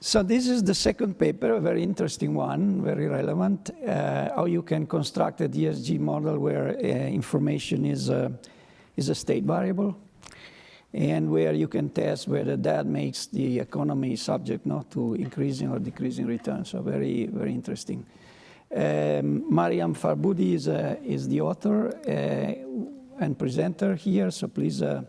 So this is the second paper, a very interesting one, very relevant, uh, how you can construct a DSG model where uh, information is, is a state variable and where you can test whether that makes the economy subject not to increasing or decreasing returns. So very, very interesting. Um, Maryam Farboodi is, uh, is the author uh, and presenter here, so please uh,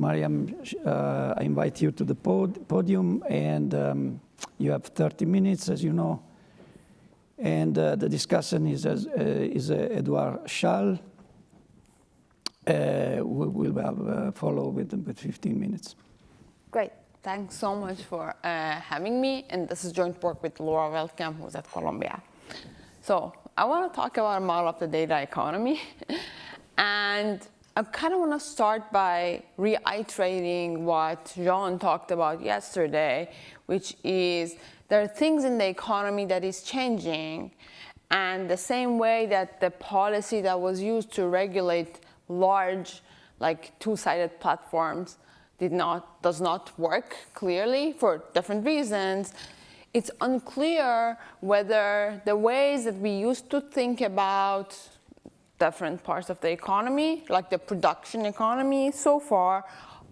Maryam, uh, I invite you to the pod podium, and um, you have 30 minutes, as you know. And uh, the discussion is, uh, is uh, Edouard Schaal. Uh, we will have uh, follow with, with 15 minutes. Great. Thanks so much for having me. And this is joint work with Laura Veldkamp, who's at Columbia. So I want to talk about a model of the data economy. and I kind of want to start by reiterating what Jean talked about yesterday, which is there are things in the economy that is changing. And the same way that the policy that was used to regulate large, like two-sided platforms did not, does not work clearly for different reasons, it's unclear whether the ways that we used to think about different parts of the economy, like the production economy so far,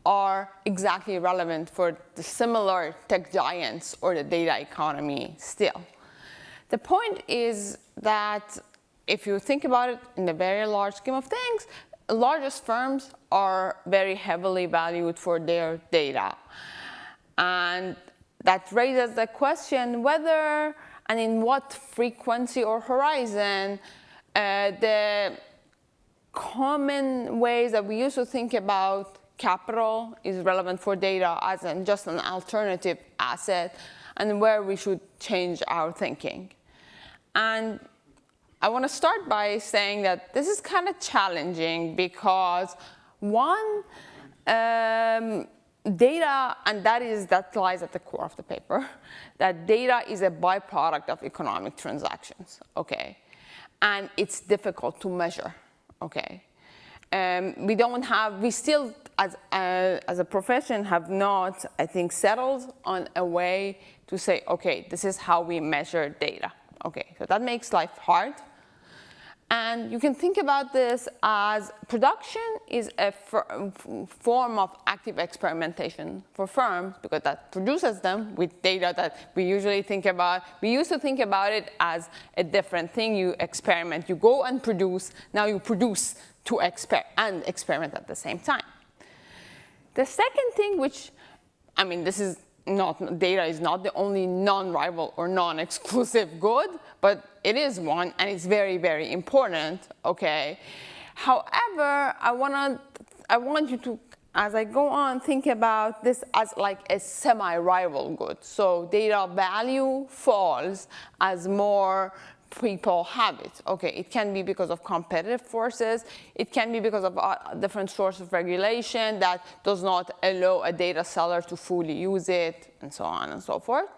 are exactly relevant for the similar tech giants or the data economy still. The point is that if you think about it in the very large scheme of things, largest firms are very heavily valued for their data. And that raises the question whether and in what frequency or horizon uh, the common ways that we used to think about capital is relevant for data as just an alternative asset and where we should change our thinking. And I want to start by saying that this is kind of challenging because one, um, data, and that is that lies at the core of the paper, that data is a byproduct of economic transactions, okay? And it's difficult to measure, okay? Um, we don't have, we still, as, uh, as a profession, have not, I think, settled on a way to say, okay, this is how we measure data. Okay, so that makes life hard. And you can think about this as production is a form of active experimentation for firms because that produces them with data that we usually think about. We used to think about it as a different thing. You experiment, you go and produce. Now you produce to exper and experiment at the same time. The second thing, which, I mean, this is not, data is not the only non-rival or non-exclusive good, but it is one, and it's very, very important, okay? However, I, wanna, I want you to, as I go on, think about this as like a semi-rival good. So data value falls as more people have it. Okay, it can be because of competitive forces. It can be because of uh, different sources of regulation that does not allow a data seller to fully use it, and so on and so forth.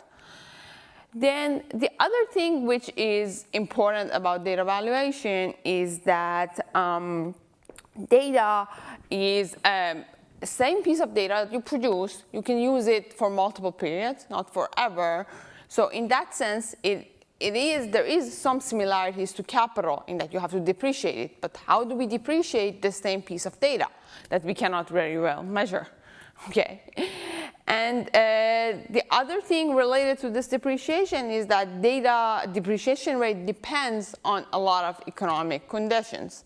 Then the other thing which is important about data valuation is that um, data is um, the same piece of data that you produce. You can use it for multiple periods, not forever. So in that sense, it it is, there is some similarities to capital in that you have to depreciate it, but how do we depreciate the same piece of data that we cannot very well measure? Okay. And uh, the other thing related to this depreciation is that data depreciation rate depends on a lot of economic conditions.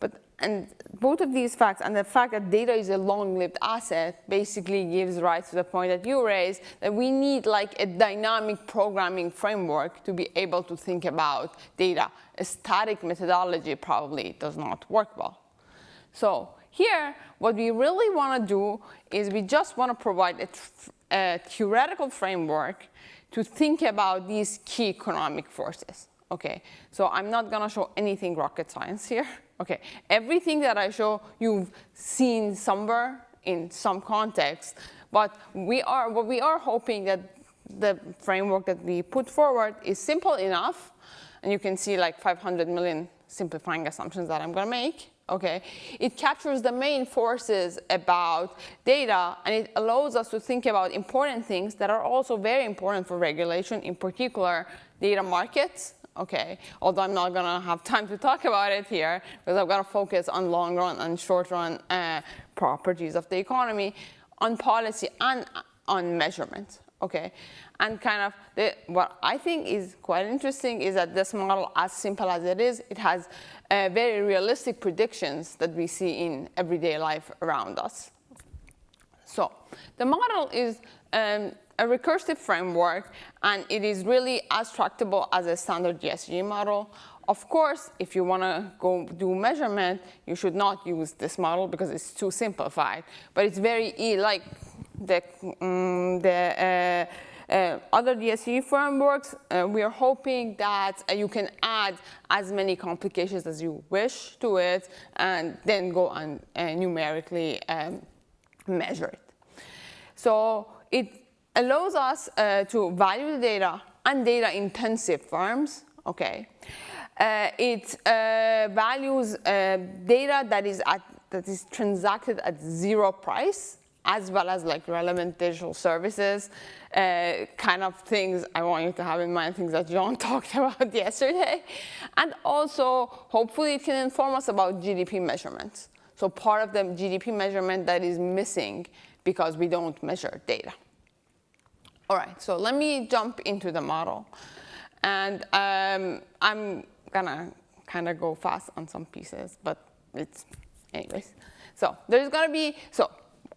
But and both of these facts and the fact that data is a long-lived asset basically gives rise to the point that you raised that we need like a dynamic programming framework to be able to think about data. A static methodology probably does not work well. So here, what we really want to do is we just want to provide a, a theoretical framework to think about these key economic forces. Okay, so I'm not going to show anything rocket science here. Okay, everything that I show you've seen somewhere in some context, but we are, what we are hoping that the framework that we put forward is simple enough, and you can see like 500 million simplifying assumptions that I'm gonna make, okay? It captures the main forces about data, and it allows us to think about important things that are also very important for regulation, in particular, data markets, okay? Although I'm not gonna have time to talk about it here, because I'm gonna focus on long run and short run uh, properties of the economy, on policy and on measurement, okay? And kind of the, what I think is quite interesting is that this model, as simple as it is, it has uh, very realistic predictions that we see in everyday life around us. So the model is um, a recursive framework, and it is really as tractable as a standard DSG model. Of course, if you want to go do measurement, you should not use this model because it's too simplified. But it's very like the, um, the uh, other DSG frameworks, uh, we are hoping that uh, you can add as many complications as you wish to it and then go and uh, numerically um, measure it. So it allows us uh, to value the data and data intensive firms, okay? Uh, it values data that is, at, that is transacted at zero price as well as like relevant digital services, uh, kind of things I want you to have in mind, things that John talked about yesterday. And also, hopefully it can inform us about GDP measurements. So part of the GDP measurement that is missing because we don't measure data. All right, so let me jump into the model. And um, I'm gonna kind of go fast on some pieces, but it's, anyways. So there's gonna be, so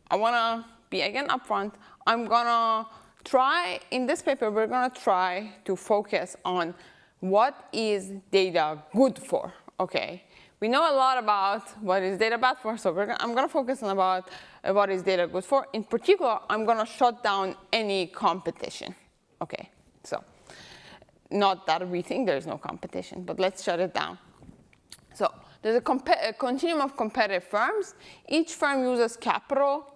I want to be again upfront. I'm to try, in this paper, we're going to try to focus on what is data good for, okay? We know a lot about what is data bad for, so gonna, I'm going to focus on about uh, what is data good for. In particular, I'm going to shut down any competition, okay? So not that we think there's no competition, but let's shut it down. So there's a, a continuum of competitive firms. Each firm uses capital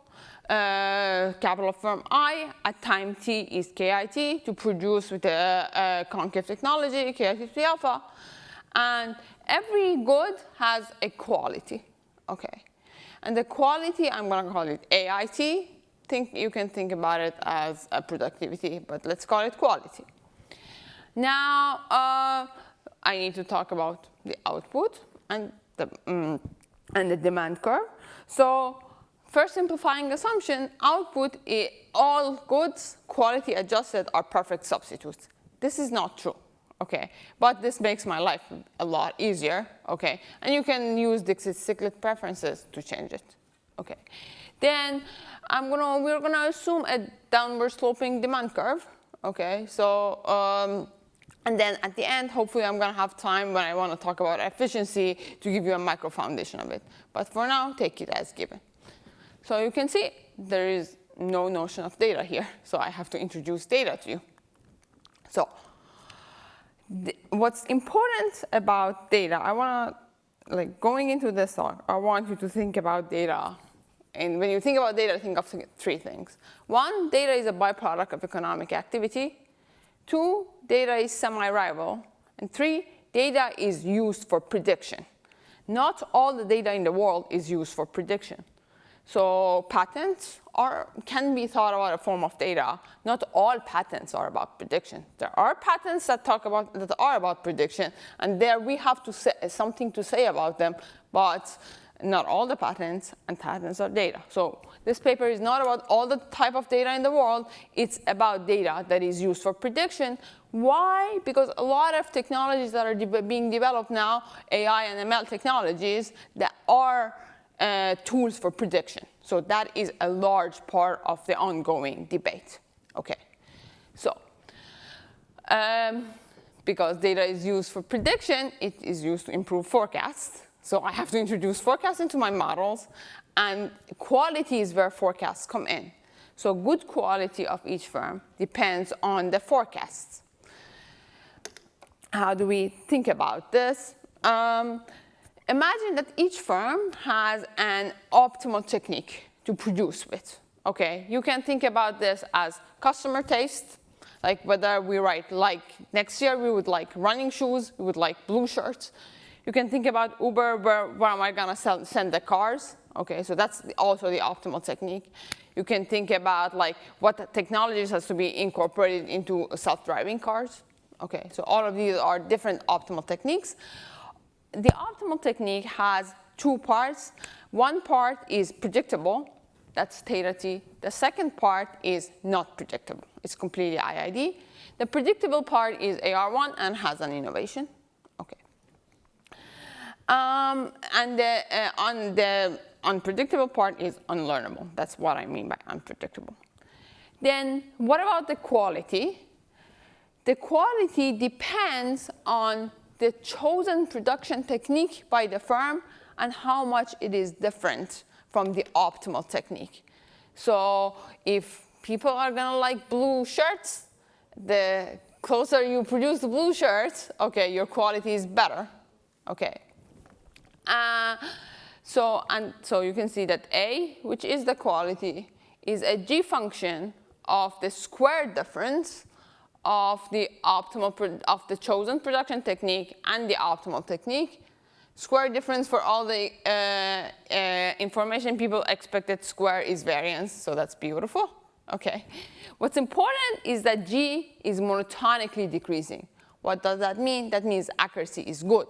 uh, capital firm I at time t is KIT to produce with the uh, concave technology, KIT alpha. And every good has a quality, okay? And the quality, I'm gonna call it AIT. Think, you can think about it as a productivity, but let's call it quality. Now, uh, I need to talk about the output and the, um, and the demand curve. So First simplifying assumption, output, all goods quality adjusted are perfect substitutes. This is not true, okay? But this makes my life a lot easier, okay? And you can use Dixit-Stiglitz preferences to change it, okay? Then I'm gonna, we're gonna assume a downward sloping demand curve, okay? So, um, and then at the end, hopefully I'm gonna have time when I wanna talk about efficiency to give you a micro foundation of it. But for now, take it as given. So you can see there is no notion of data here. So I have to introduce data to you. So what's important about data, I want to, like going into this talk, I want you to think about data. And when you think about data, think of three things. One, data is a byproduct of economic activity. Two, data is semi-rival. And three, data is used for prediction. Not all the data in the world is used for prediction. So patents are, can be thought about a form of data. Not all patents are about prediction. There are patents that talk about that are about prediction, and there we have to say something to say about them. But not all the patents and patents are data. So this paper is not about all the type of data in the world. It's about data that is used for prediction. Why? Because a lot of technologies that are de being developed now, AI and ML technologies, that are uh, tools for prediction. So that is a large part of the ongoing debate. Okay, so um, because data is used for prediction, it is used to improve forecasts. So I have to introduce forecasts into my models, and quality is where forecasts come in. So good quality of each firm depends on the forecasts. How do we think about this? Um, imagine that each firm has an optimal technique to produce with. Okay, you can think about this as customer taste, like whether we write like next year we would like running shoes, we would like blue shirts. You can think about Uber, where, where am I gonna sell, send the cars? Okay, so that's also the optimal technique. You can think about like what technologies has to be incorporated into self-driving cars. Okay, so all of these are different optimal techniques. The optimal technique has two parts. One part is predictable, that's theta t. The second part is not predictable. It's completely IID. The predictable part is AR1 and has an innovation. Okay. Um, and the, uh, on the unpredictable part is unlearnable. That's what I mean by unpredictable. Then what about the quality? The quality depends on the chosen production technique by the firm and how much it is different from the optimal technique. So if people are gonna like blue shirts, the closer you produce the blue shirts, okay, your quality is better, okay. Uh, so, and so you can see that A, which is the quality, is a G function of the square difference of the optimal, of the chosen production technique and the optimal technique. Square difference for all the uh, uh, information people expected square is variance, so that's beautiful. Okay. What's important is that G is monotonically decreasing. What does that mean? That means accuracy is good.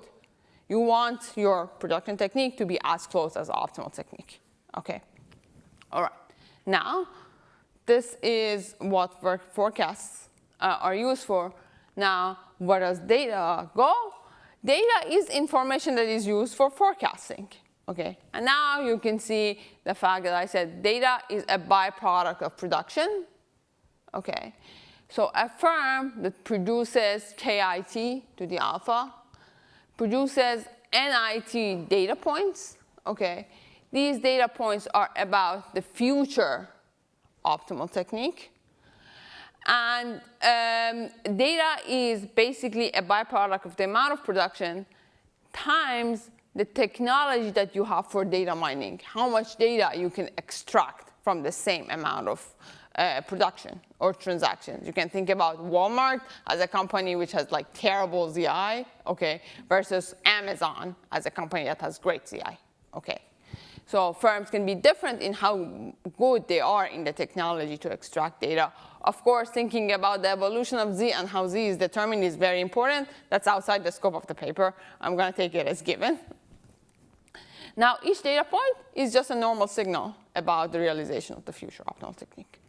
You want your production technique to be as close as optimal technique. Okay. All right. Now, this is what work forecasts uh, are used for. Now, where does data go? Data is information that is used for forecasting. Okay, and now you can see the fact that I said data is a byproduct of production. Okay, so a firm that produces KIT to the alpha produces NIT data points. Okay, these data points are about the future optimal technique. And um, data is basically a byproduct of the amount of production times the technology that you have for data mining, how much data you can extract from the same amount of uh, production or transactions. You can think about Walmart as a company which has like terrible ZI, okay, versus Amazon as a company that has great ZI, okay. So firms can be different in how good they are in the technology to extract data. Of course, thinking about the evolution of Z and how Z is determined is very important. That's outside the scope of the paper. I'm going to take it as given. Now, each data point is just a normal signal about the realization of the future optimal technique.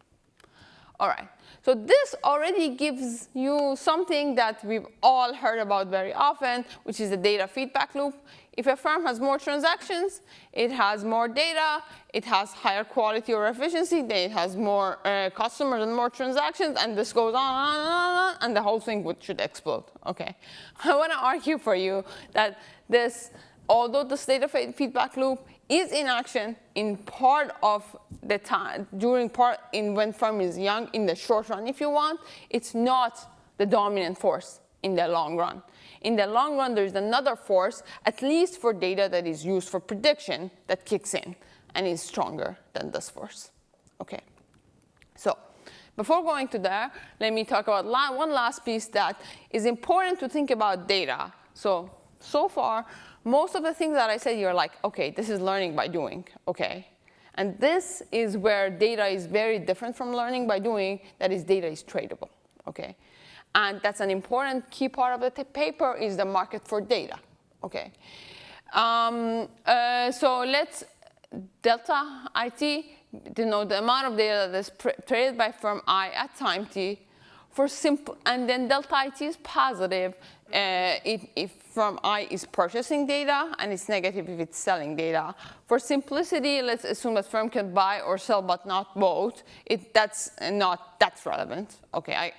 All right, so this already gives you something that we've all heard about very often, which is the data feedback loop. If a firm has more transactions, it has more data, it has higher quality or efficiency, then it has more uh, customers and more transactions, and this goes on and on and on, and the whole thing would, should explode. Okay, I want to argue for you that this although the state of feedback loop is in action in part of the time, during part in when firm is young, in the short run if you want, it's not the dominant force in the long run. In the long run, there's another force, at least for data that is used for prediction, that kicks in and is stronger than this force. Okay, so before going to there, let me talk about one last piece that is important to think about data. So, so far, most of the things that I said, you're like, OK, this is learning by doing, OK? And this is where data is very different from learning by doing, that is data is tradable, OK? And that's an important key part of the paper is the market for data, OK? Um, uh, so let's delta IT denote the amount of data that's traded by firm I at time t for simple, and then delta IT is positive uh, if, if firm I is purchasing data and it's negative if it's selling data. For simplicity, let's assume that firm can buy or sell but not both. It, that's not that's relevant. Okay, I,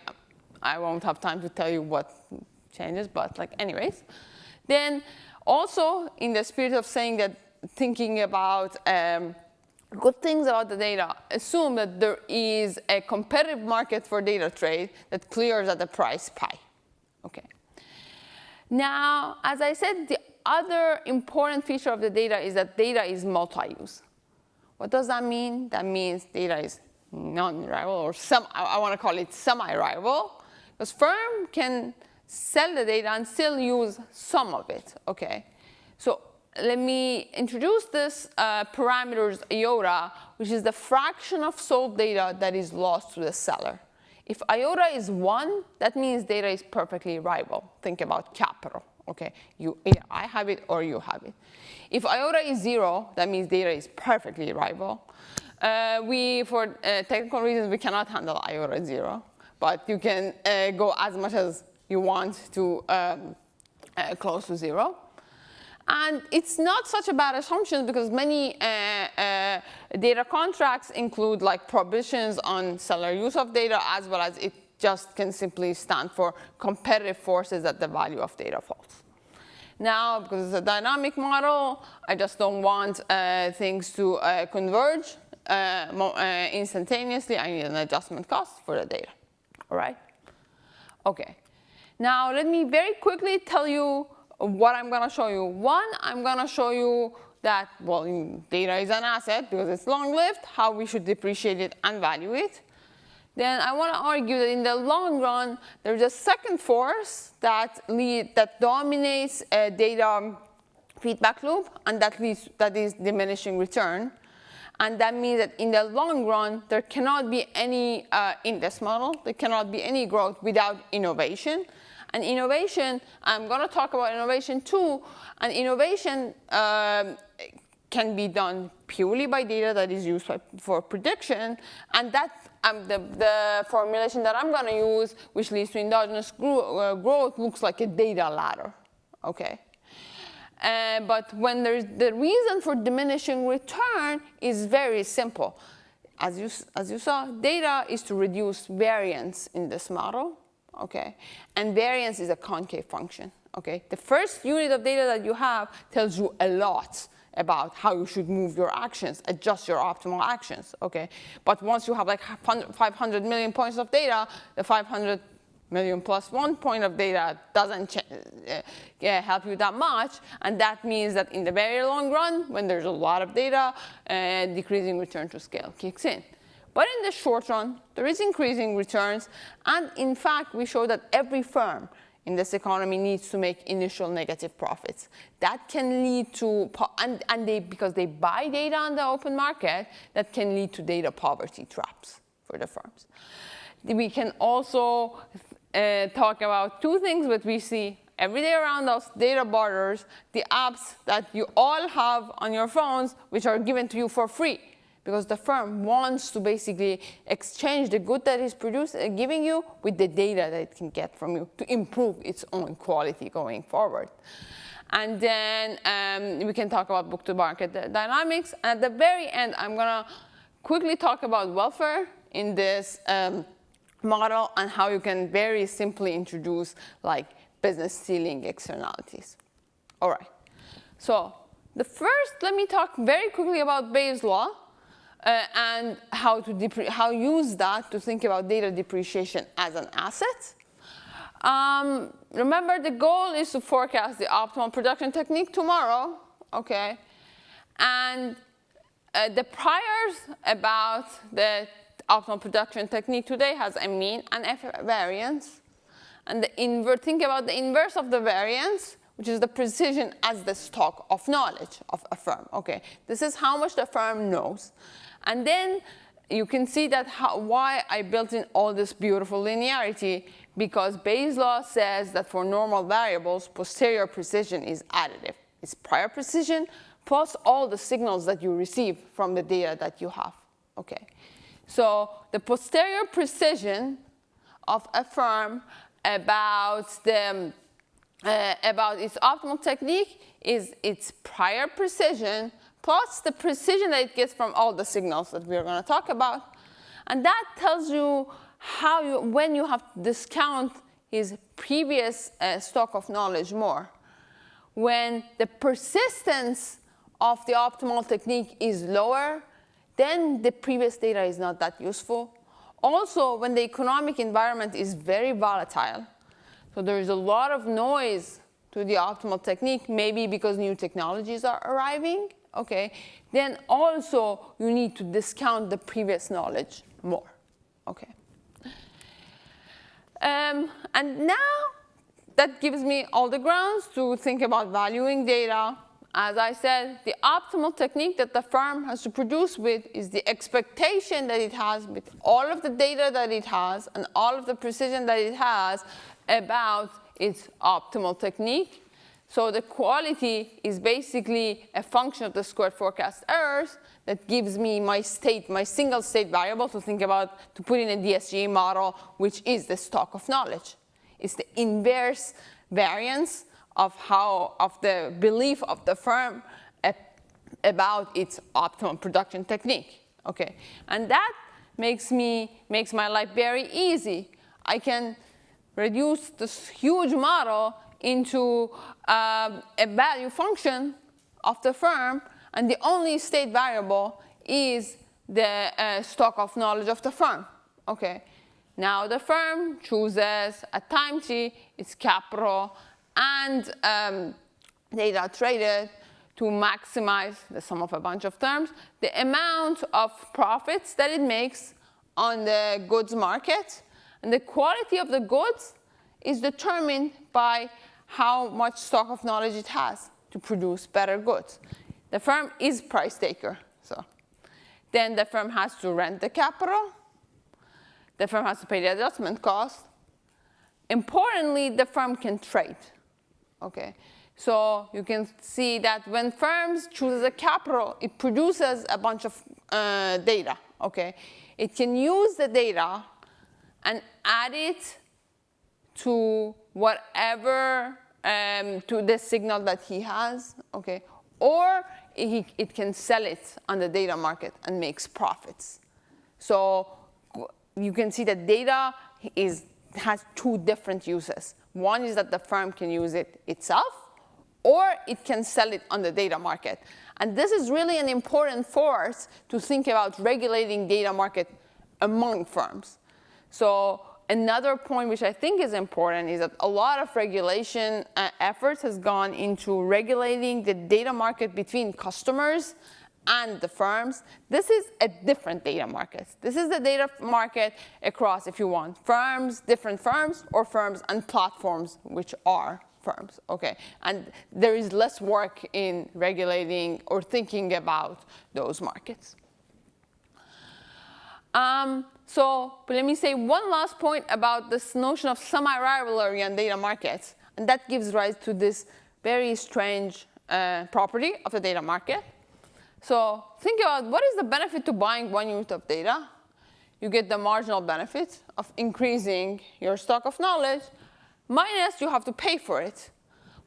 I won't have time to tell you what changes, but like anyways. Then also in the spirit of saying that thinking about um, good things about the data, assume that there is a competitive market for data trade that clears at the price pi. Okay. Now, as I said, the other important feature of the data is that data is multi-use. What does that mean? That means data is non-rival or some, I, want to call it semi-rival. Because firm can sell the data and still use some of it, okay? So let me introduce this uh, parameters iota, which is the fraction of sold data that is lost to the seller. If iota is 1, that means data is perfectly rival. Think about capital. Okay, you, either I have it or you have it. If iota is 0, that means data is perfectly rival. Uh, we, for uh, technical reasons, we cannot handle iota 0, but you can uh, go as much as you want to um, uh, close to 0. And it's not such a bad assumption because many uh, uh, data contracts include like prohibitions on seller use of data as well as it just can simply stand for competitive forces at the value of data falls. Now, because it's a dynamic model, I just don't want uh, things to uh, converge uh, uh, instantaneously. I need an adjustment cost for the data, all right? Okay. Now, let me very quickly tell you what I'm going to show you. One, I'm going to show you that, well, data is an asset because it's long-lived, how we should depreciate it and value it. Then I want to argue that in the long run, there's a second force that, lead, that dominates a data feedback loop, and that, leads, that is diminishing return. And that means that in the long run, there cannot be any, uh, in this model, there cannot be any growth without innovation. And innovation, I'm going to talk about innovation too. And innovation um, can be done purely by data that is used for prediction. And that um, the, the, formulation that I'm going to use, which leads to endogenous uh, growth, looks like a data ladder. Okay. Uh, but when there's the reason for diminishing return is very simple. As you, as you saw, data is to reduce variance in this model okay? And variance is a concave function, okay? The first unit of data that you have tells you a lot about how you should move your actions, adjust your optimal actions, okay? But once you have like 500 million points of data, the 500 million plus one point of data doesn't uh, help you that much. And that means that in the very long run, when there's a lot of data, uh, decreasing return to scale kicks in. But in the short run, there is increasing returns. And in fact, we show that every firm in this economy needs to make initial negative profits. That can lead to, and, and they, because they buy data on the open market, that can lead to data poverty traps for the firms. We can also uh, talk about two things that we see every day around us, data barters, the apps that you all have on your phones, which are given to you for free because the firm wants to basically exchange the good that is produced, uh, giving you with the data that it can get from you to improve its own quality going forward. And then um, we can talk about book-to-market dynamics. At the very end, I'm going to quickly talk about welfare in this um, model and how you can very simply introduce like business stealing externalities. All right. So the first, let me talk very quickly about Bayes' law uh, and how to how use that to think about data depreciation as an asset. Um, remember, the goal is to forecast the optimal production technique tomorrow, okay? And uh, the priors about the optimal production technique today has a mean and a variance. And the invert, think about the inverse of the variance, which is the precision as the stock of knowledge of a firm. Okay, this is how much the firm knows. And then you can see that how, why I built in all this beautiful linearity because Bayes' law says that for normal variables, posterior precision is additive. It's prior precision plus all the signals that you receive from the data that you have. Okay. So the posterior precision of a firm about the uh, about its optimal technique is its prior precision plus the precision that it gets from all the signals that we're going to talk about. And that tells you how you, when you have to discount his previous uh, stock of knowledge more. When the persistence of the optimal technique is lower, then the previous data is not that useful. Also, when the economic environment is very volatile, so there is a lot of noise to the optimal technique, maybe because new technologies are arriving, okay, then also you need to discount the previous knowledge more, okay. Um, and now that gives me all the grounds to think about valuing data as I said, the optimal technique that the firm has to produce with is the expectation that it has with all of the data that it has and all of the precision that it has about its optimal technique. So the quality is basically a function of the squared forecast errors that gives me my state, my single state variable to think about, to put in a DSG model, which is the stock of knowledge. It's the inverse variance of how, of the belief of the firm about its optimal production technique, okay? And that makes me, makes my life very easy. I can reduce this huge model into um, a value function of the firm, and the only state variable is the uh, stock of knowledge of the firm. Okay. Now the firm chooses a time t, its capital, and um, data traded to maximize the sum of a bunch of terms, the amount of profits that it makes on the goods market. And the quality of the goods is determined by how much stock of knowledge it has to produce better goods. The firm is price taker. So then the firm has to rent the capital. The firm has to pay the adjustment cost. Importantly, the firm can trade. Okay, so you can see that when firms chooses a capital, it produces a bunch of uh, data. Okay, it can use the data and add it to whatever, um, to the signal that he has, okay? Or he, it can sell it on the data market and makes profits. So you can see that data is, has two different uses. One is that the firm can use it itself, or it can sell it on the data market. And this is really an important force to think about regulating data market among firms. So Another point which I think is important is that a lot of regulation uh, efforts has gone into regulating the data market between customers and the firms. This is a different data market. This is the data market across, if you want, firms, different firms, or firms and platforms, which are firms, okay? And there is less work in regulating or thinking about those markets. Um, so let me say one last point about this notion of semi-rivalry on data markets. And that gives rise to this very strange uh, property of the data market. So think about what is the benefit to buying one unit of data? You get the marginal benefit of increasing your stock of knowledge, minus you have to pay for it.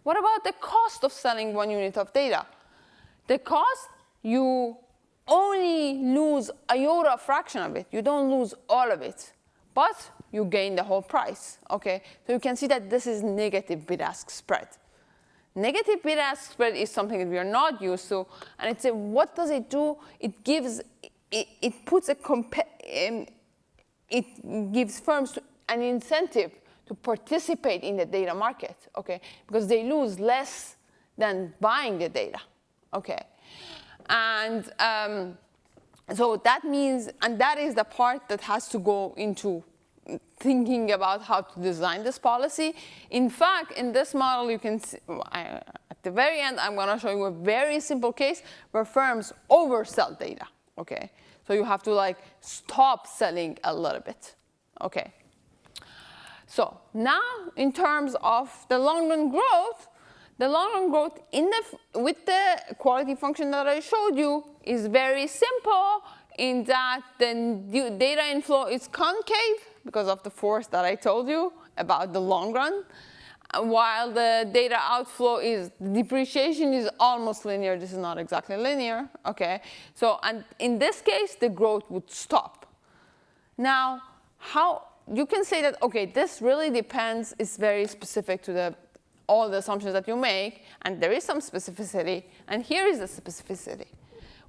What about the cost of selling one unit of data? The cost, you only lose a iota fraction of it. You don't lose all of it. But you gain the whole price. Okay? So you can see that this is negative bid-ask spread. Negative bid-ask spread is something that we are not used to. And it's a, what does it do? It gives, it, it puts a, um, it gives firms an incentive to participate in the data market, okay? Because they lose less than buying the data, okay? And um, so that means, and that is the part that has to go into thinking about how to design this policy. In fact, in this model, you can see, at the very end, I'm going to show you a very simple case where firms oversell data, okay? So you have to like stop selling a little bit, okay? So now, in terms of the long-run growth, the long-run growth in the, with the quality function that I showed you is very simple in that the data inflow is concave because of the force that I told you about the long run, while the data outflow is depreciation is almost linear. This is not exactly linear, okay? So, and in this case, the growth would stop. Now, how you can say that, okay, this really depends, it's very specific to the all the assumptions that you make, and there is some specificity, and here is the specificity.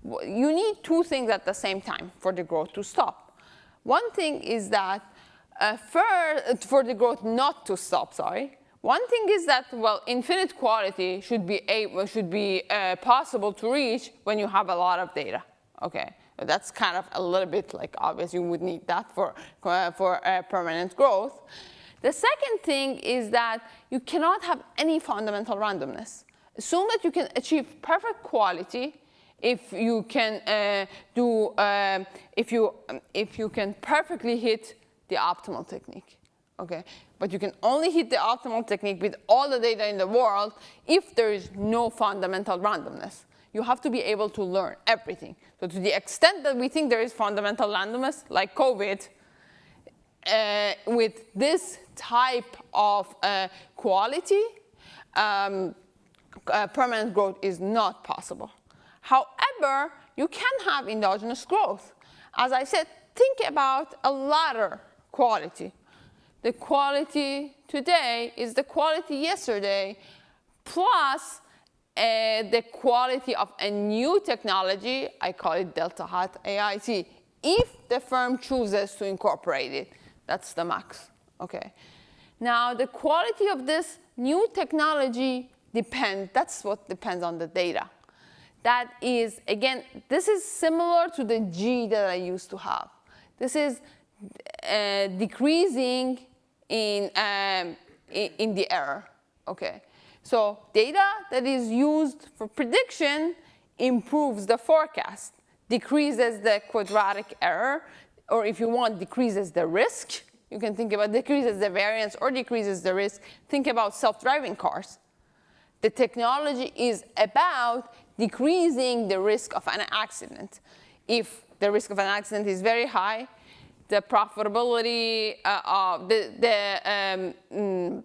You need two things at the same time for the growth to stop. One thing is that uh, for, for the growth not to stop, sorry, one thing is that, well, infinite quality should be, able, should be uh, possible to reach when you have a lot of data, okay? That's kind of a little bit like obvious. You would need that for, uh, for uh, permanent growth. The second thing is that you cannot have any fundamental randomness. Assume that you can achieve perfect quality if you can uh, do, uh, if, you, um, if you can perfectly hit the optimal technique, okay? But you can only hit the optimal technique with all the data in the world if there is no fundamental randomness. You have to be able to learn everything. So to the extent that we think there is fundamental randomness, like COVID, uh, with this type of uh, quality, um, uh, permanent growth is not possible. However, you can have endogenous growth. As I said, think about a ladder quality. The quality today is the quality yesterday plus uh, the quality of a new technology, I call it Delta Hat AIT, if the firm chooses to incorporate it. That's the max, okay? Now, the quality of this new technology depends, that's what depends on the data. That is, again, this is similar to the G that I used to have. This is uh, decreasing in, um, in, in the error, okay? So data that is used for prediction improves the forecast, decreases the quadratic error, or if you want, decreases the risk. You can think about decreases the variance or decreases the risk. Think about self-driving cars. The technology is about decreasing the risk of an accident. If the risk of an accident is very high, the profitability uh, of the, the um, mm,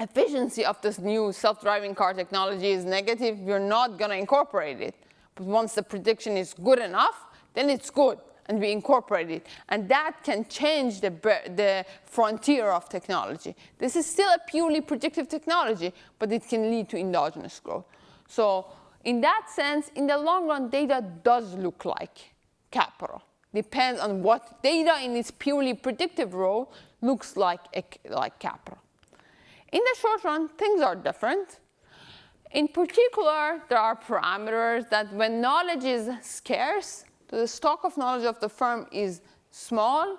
efficiency of this new self-driving car technology is negative, you're not going to incorporate it. But once the prediction is good enough, then it's good and we incorporate it. And that can change the, the frontier of technology. This is still a purely predictive technology, but it can lead to endogenous growth. So in that sense, in the long run, data does look like capital. Depends on what data in its purely predictive role looks like, eh, like capital. In the short run, things are different. In particular, there are parameters that when knowledge is scarce, the stock of knowledge of the firm is small,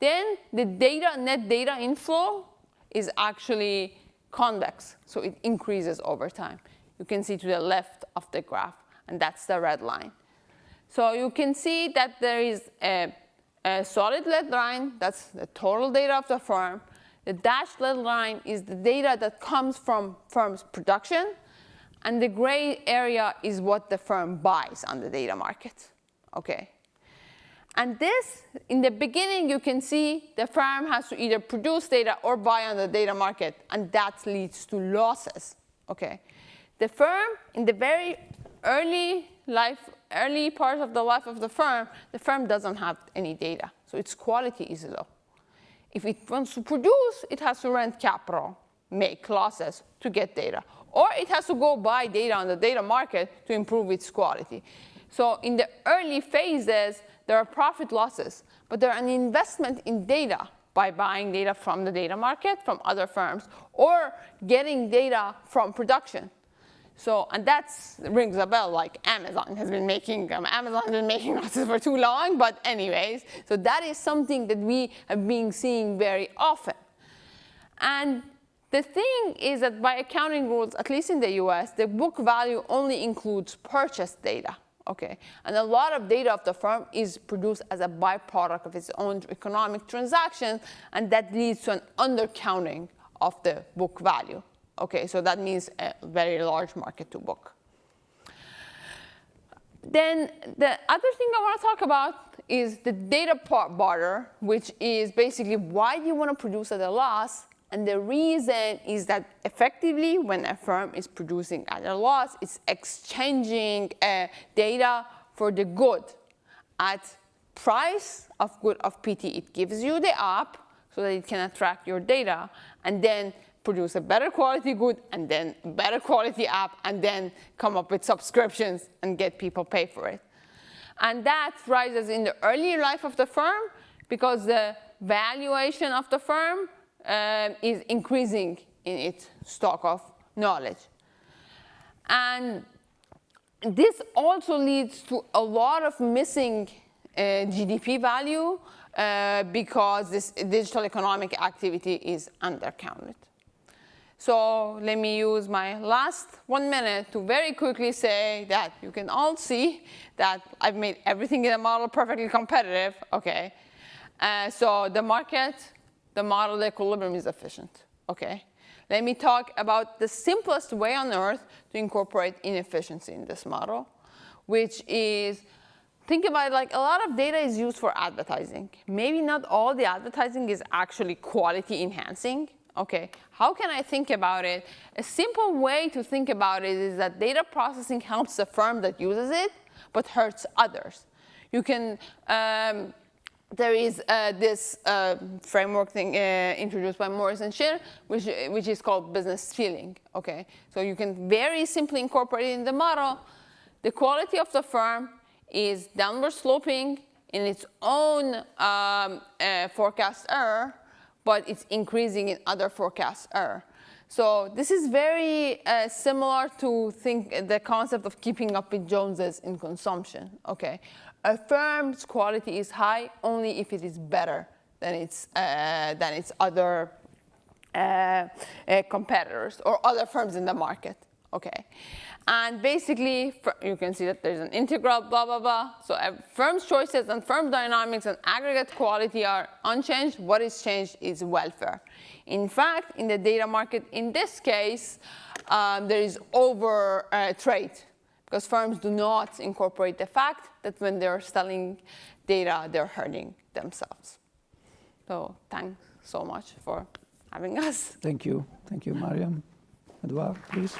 then the data, net data inflow is actually convex, so it increases over time. You can see to the left of the graph, and that's the red line. So you can see that there is a, a solid red line, that's the total data of the firm. The dashed red line is the data that comes from firm's production, and the gray area is what the firm buys on the data market okay? And this, in the beginning, you can see the firm has to either produce data or buy on the data market, and that leads to losses, okay? The firm, in the very early life, early part of the life of the firm, the firm doesn't have any data, so its quality is low. If it wants to produce, it has to rent capital, make losses to get data, or it has to go buy data on the data market to improve its quality. So in the early phases, there are profit losses, but there are an investment in data by buying data from the data market, from other firms, or getting data from production. So, and that rings a bell like Amazon has been making, um, Amazon has been making losses for too long, but anyways, so that is something that we have been seeing very often. And the thing is that by accounting rules, at least in the US, the book value only includes purchase data. Okay, and a lot of data of the firm is produced as a byproduct of its own economic transactions, and that leads to an undercounting of the book value. Okay, so that means a very large market to book. Then the other thing I want to talk about is the data barter, which is basically why do you want to produce at a loss and the reason is that effectively when a firm is producing at a loss, it's exchanging uh, data for the good at price of good of PT. It gives you the app so that it can attract your data and then produce a better quality good and then better quality app and then come up with subscriptions and get people pay for it. And that rises in the early life of the firm because the valuation of the firm um, is increasing in its stock of knowledge. And this also leads to a lot of missing uh, GDP value uh, because this digital economic activity is undercounted. So let me use my last one minute to very quickly say that you can all see that I've made everything in the model perfectly competitive, okay? Uh, so the market, the model, equilibrium is efficient, okay? Let me talk about the simplest way on earth to incorporate inefficiency in this model, which is, think about it like a lot of data is used for advertising. Maybe not all the advertising is actually quality enhancing, Okay, how can I think about it? A simple way to think about it is that data processing helps the firm that uses it, but hurts others. You can, um, there is uh, this uh, framework thing uh, introduced by Morris and Shin, which, which is called business stealing, okay? So you can very simply incorporate it in the model. The quality of the firm is downward sloping in its own um, uh, forecast error, but it's increasing in other forecast error. So this is very uh, similar to think the concept of keeping up with Joneses in consumption. Okay, a firm's quality is high only if it is better than its uh, than its other uh, uh competitors or other firms in the market. Okay, and basically, you can see that there's an integral, blah, blah, blah. So firm's choices and firm dynamics and aggregate quality are unchanged. What is changed is welfare. In fact, in the data market, in this case, um, there is over uh, trade because firms do not incorporate the fact that when they're selling data, they're hurting themselves. So thanks so much for having us. Thank you. Thank you, Maryam. Edouard, please.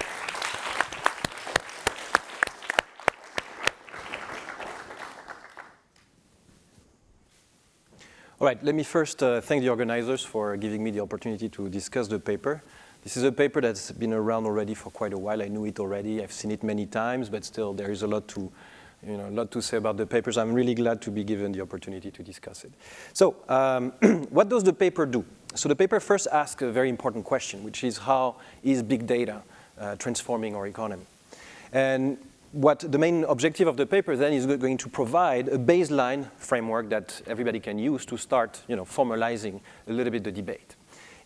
All right, let me first uh, thank the organizers for giving me the opportunity to discuss the paper. This is a paper that's been around already for quite a while. I knew it already. I've seen it many times, but still there is a lot to, you know, a lot to say about the papers. I'm really glad to be given the opportunity to discuss it. So um, what does the paper do? So the paper first asks a very important question, which is how is big data uh, transforming our economy? And what the main objective of the paper then is going to provide a baseline framework that everybody can use to start you know, formalizing a little bit the debate.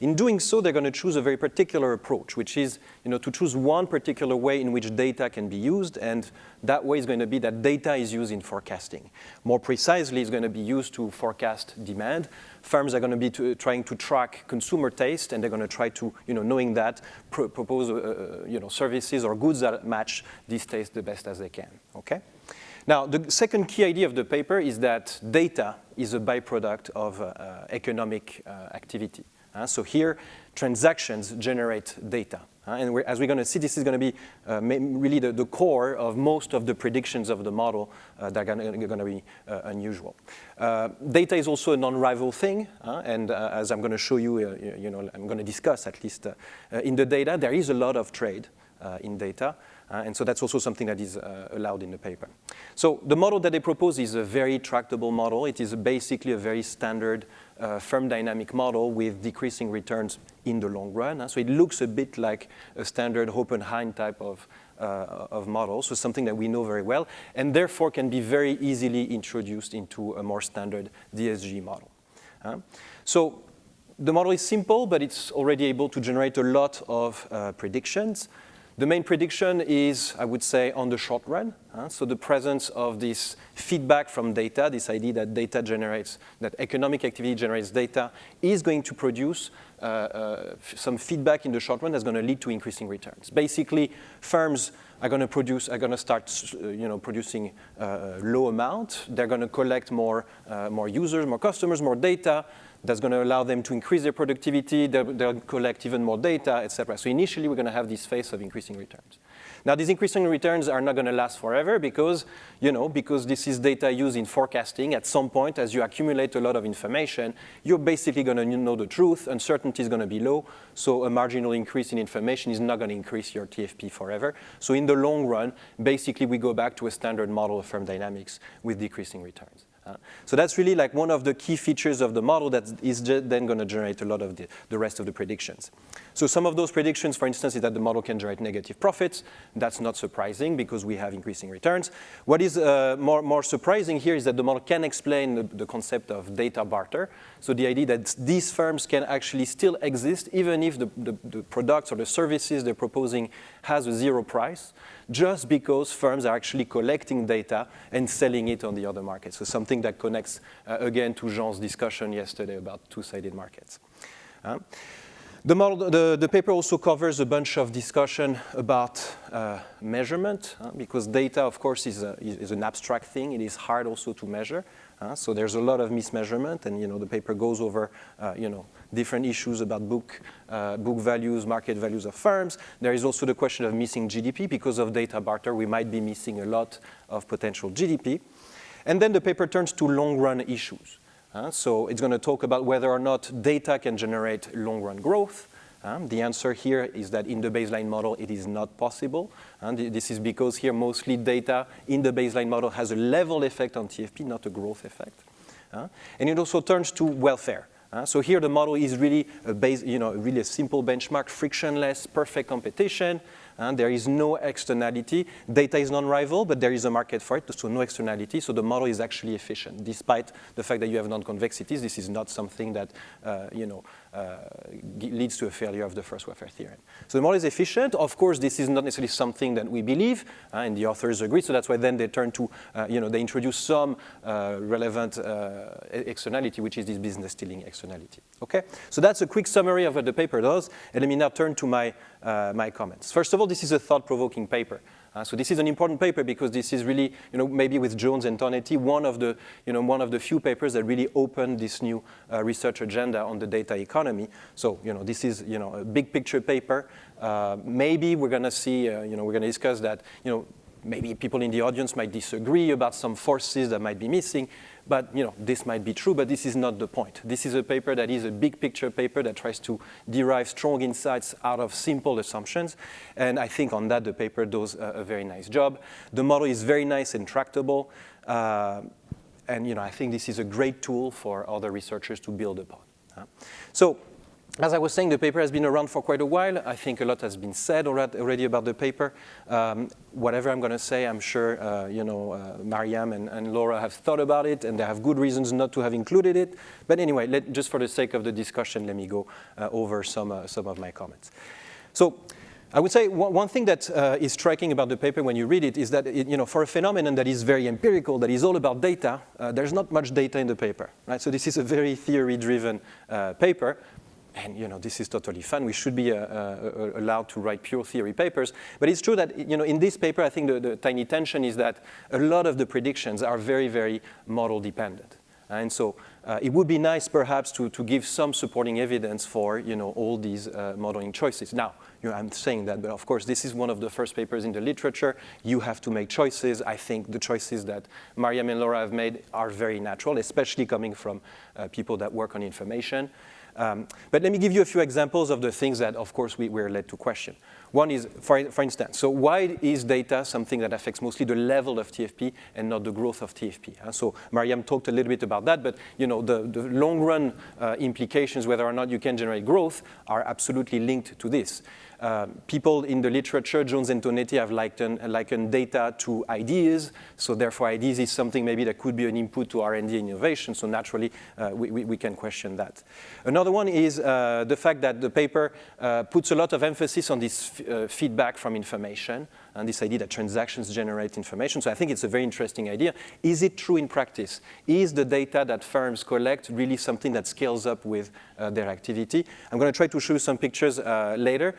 In doing so, they're going to choose a very particular approach, which is you know, to choose one particular way in which data can be used, and that way is going to be that data is used in forecasting. More precisely, it's going to be used to forecast demand. Firms are going to be to, trying to track consumer taste, and they're going to try to, you know, knowing that, pr propose uh, uh, you know, services or goods that match this taste the best as they can, okay? Now, the second key idea of the paper is that data is a byproduct of uh economic uh, activity. So here, transactions generate data. And as we're going to see, this is going to be uh, really the, the, core of most of the predictions of the model uh, that are going to be uh, unusual. Data is also a non-rival thing, and as I'm going to show you, you know, I'm going to discuss at least in the data, there is a lot of trade in data. Uh, and so that's also something that is uh, allowed in the paper. So the model that they propose is a very tractable model. It is basically a very standard uh, firm dynamic model with decreasing returns in the long run. So it looks a bit like a standard Hopenhayn type of, uh, of model, so something that we know very well, and therefore can be very easily introduced into a more standard DSG model. Uh, so the model is simple, but it's already able to generate a lot of uh, predictions. The main prediction is, I would say, on the short run. So the presence of this feedback from data, this idea that data generates, that economic activity generates data, is going to produce uh, uh, some feedback in the short run that's going to lead to increasing returns. Basically, firms are going to produce, are going to start, uh, you know, producing uh, low amount. They're going to collect more, uh, more users, more customers, more data that's going to allow them to increase their productivity, they'll, they'll collect even more data, et cetera. So initially, we're going to have this phase of increasing returns. Now, these increasing returns are not going to last forever because, you know, because this is data used in forecasting. At some point, as you accumulate a lot of information, you're basically going to know the truth. Uncertainty is going to be low. So a marginal increase in information is not going to increase your TFP forever. So in the long run, basically, we go back to a standard model of firm dynamics with decreasing returns. Uh, so that's really like one of the key features of the model that is then going to generate a lot of the, the rest of the predictions. So some of those predictions, for instance, is that the model can generate negative profits. That's not surprising because we have increasing returns. What is uh, more, more surprising here is that the model can explain the, the concept of data barter. So the idea that these firms can actually still exist even if the, the, the products or the services they're proposing has a zero price just because firms are actually collecting data and selling it on the other markets. So something that connects, uh, again, to Jean's discussion yesterday about two-sided markets. Uh, the, model, the, the, paper also covers a bunch of discussion about uh, measurement, uh, because data, of course, is, a, is, an abstract thing. It is hard also to measure. Uh, so there's a lot of mismeasurement, and you know the paper goes over uh, you know different issues about book, uh, book values, market values of firms. There is also the question of missing GDP. Because of data barter, we might be missing a lot of potential GDP. And then the paper turns to long-run issues. So it's going to talk about whether or not data can generate long-run growth. Um, the answer here is that in the baseline model, it is not possible. And this is because here mostly data in the baseline model has a level effect on TFP, not a growth effect. Uh, and it also turns to welfare. Uh, so here the model is really a base, you know, really a simple benchmark, frictionless, perfect competition. And there is no externality. Data is non-rival, but there is a market for it, so no externality. So the model is actually efficient. Despite the fact that you have non-convexities, this is not something that, uh, you know, leads to a failure of the first welfare theorem. So the model is efficient. Of course, this is not necessarily something that we believe, uh, and the authors agree. So that's why then they turn to, uh, you know, they introduce some uh, relevant uh, externality, which is this business stealing externality. Okay, so that's a quick summary of what the paper does. And let me now turn to my, uh, my comments. First of all, this is a thought-provoking paper. Uh, so this is an important paper because this is really, you know, maybe with Jones and Tonetti, one of the, you know, one of the few papers that really opened this new uh, research agenda on the data economy. So, you know, this is, you know, a big picture paper. Uh, maybe we're going to see, uh, you know, we're going to discuss that, you know, maybe people in the audience might disagree about some forces that might be missing. But you know, this might be true, but this is not the point. This is a paper that is a big picture paper that tries to derive strong insights out of simple assumptions. And I think on that, the paper does a, a very nice job. The model is very nice and tractable. Uh, and you know, I think this is a great tool for other researchers to build upon. Uh, so as I was saying, the paper has been around for quite a while. I think a lot has been said already about the paper. Um, whatever I'm going to say, I'm sure uh, you know uh, Maryam and, and, Laura have thought about it, and they have good reasons not to have included it. But anyway, let, just for the sake of the discussion, let me go uh, over some uh, some of my comments. So. I would say one thing that uh, is striking about the paper when you read it is that, it, you know, for a phenomenon that is very empirical, that is all about data, uh, there's not much data in the paper, right? So this is a very theory-driven paper, and you know, this is totally fun. We should be uh, uh, allowed to write pure theory papers. But it's true that you know, in this paper, I think the, the tiny tension is that a lot of the predictions are very, very model dependent. And so uh, it would be nice perhaps to, to give some supporting evidence for you know, all these uh, modeling choices. Now, you know, I'm saying that, but of course this is one of the first papers in the literature. You have to make choices. I think the choices that Maryam and Laura have made are very natural, especially coming from uh, people that work on information. Um, but let me give you a few examples of the things that, of course, we were led to question. One is, for, for instance, so why is data something that affects mostly the level of TFP and not the growth of TFP? Uh, so Maryam talked a little bit about that, but you know, the, the long-run uh, implications, whether or not you can generate growth, are absolutely linked to this. Uh, people in the literature, Jones and Tonetti, have likened, likened data to ideas. So therefore, ideas is something maybe that could be an input to R&D innovation. So naturally, uh, we, we, we, can question that. Another one is uh, the fact that the paper uh, puts a lot of emphasis on this uh, feedback from information and this idea that transactions generate information. So I think it's a very interesting idea. Is it true in practice? Is the data that firms collect really something that scales up with uh, their activity? I'm going to try to show you some pictures uh, later.